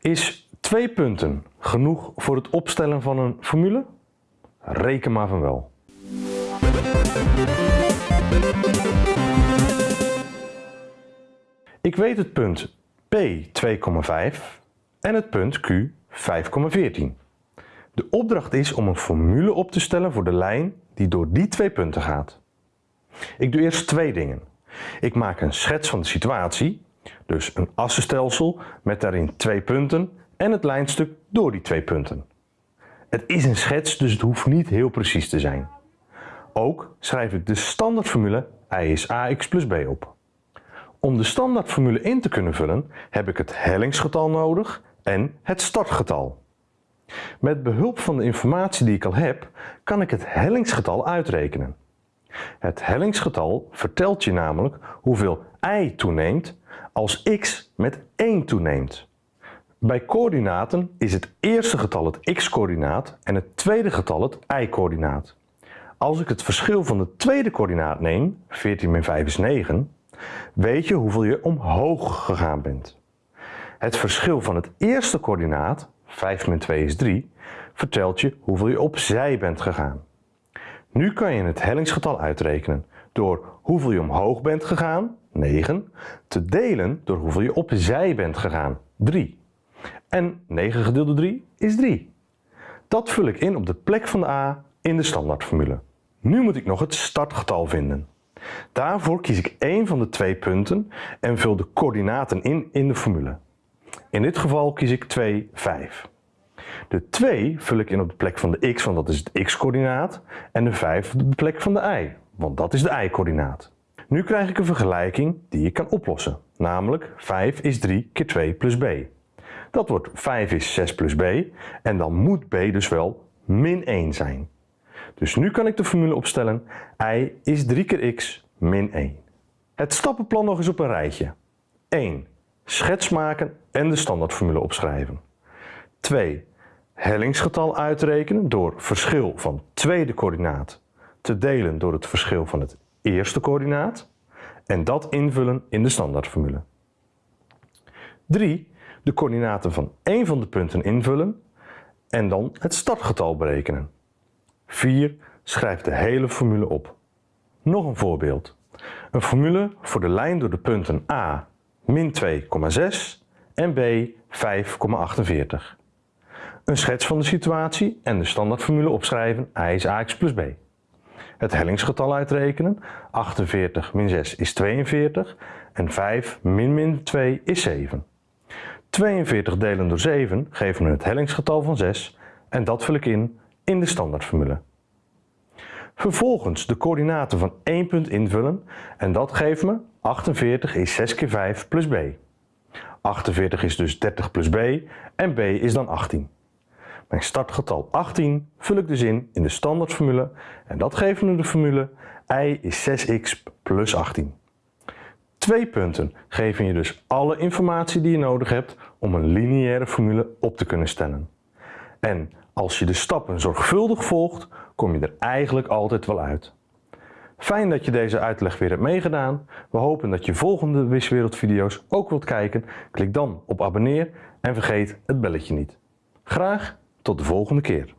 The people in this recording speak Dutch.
Is twee punten genoeg voor het opstellen van een formule? Reken maar van wel. Ik weet het punt P 2,5 en het punt Q 5,14. De opdracht is om een formule op te stellen voor de lijn die door die twee punten gaat. Ik doe eerst twee dingen. Ik maak een schets van de situatie, dus een assenstelsel met daarin twee punten en het lijnstuk door die twee punten. Het is een schets, dus het hoeft niet heel precies te zijn. Ook schrijf ik de standaardformule I is ax plus b op. Om de standaardformule in te kunnen vullen heb ik het hellingsgetal nodig en het startgetal. Met behulp van de informatie die ik al heb, kan ik het hellingsgetal uitrekenen. Het hellingsgetal vertelt je namelijk hoeveel y toeneemt als x met 1 toeneemt. Bij coördinaten is het eerste getal het x-coördinaat en het tweede getal het y-coördinaat. Als ik het verschil van de tweede coördinaat neem, 14 min 5 is 9, weet je hoeveel je omhoog gegaan bent. Het verschil van het eerste coördinaat, 5 min 2 is 3, vertelt je hoeveel je opzij bent gegaan. Nu kan je het hellingsgetal uitrekenen door hoeveel je omhoog bent gegaan, 9, te delen door hoeveel je opzij bent gegaan, 3. En 9 gedeeld door 3 is 3. Dat vul ik in op de plek van de a in de standaardformule. Nu moet ik nog het startgetal vinden. Daarvoor kies ik één van de twee punten en vul de coördinaten in in de formule. In dit geval kies ik 2, 5. De 2 vul ik in op de plek van de x, want dat is het x-coördinaat, en de 5 op de plek van de y, want dat is de y-coördinaat. Nu krijg ik een vergelijking die ik kan oplossen, namelijk 5 is 3 keer 2 plus b. Dat wordt 5 is 6 plus b en dan moet b dus wel min 1 zijn. Dus nu kan ik de formule opstellen y is 3 keer x min 1. Het stappenplan nog eens op een rijtje. 1. Schets maken en de standaardformule opschrijven. 2. Hellingsgetal uitrekenen door verschil van tweede coördinaat te delen door het verschil van het eerste coördinaat en dat invullen in de standaardformule. 3. De coördinaten van één van de punten invullen en dan het startgetal berekenen. 4. Schrijf de hele formule op. Nog een voorbeeld. Een formule voor de lijn door de punten A min 2,6 en B 5,48. Een schets van de situatie en de standaardformule opschrijven I is ax plus b. Het hellingsgetal uitrekenen, 48 min 6 is 42 en 5 min min 2 is 7. 42 delen door 7 geeft me het hellingsgetal van 6 en dat vul ik in in de standaardformule. Vervolgens de coördinaten van één punt invullen en dat geeft me 48 is 6 keer 5 plus b. 48 is dus 30 plus b en b is dan 18. Mijn startgetal 18 vul ik dus in in de standaardformule en dat geeft me de formule y is 6x plus 18. Twee punten geven je dus alle informatie die je nodig hebt om een lineaire formule op te kunnen stellen. En als je de stappen zorgvuldig volgt, kom je er eigenlijk altijd wel uit. Fijn dat je deze uitleg weer hebt meegedaan. We hopen dat je volgende Wiswereld video's ook wilt kijken. Klik dan op abonneer en vergeet het belletje niet. Graag tot de volgende keer.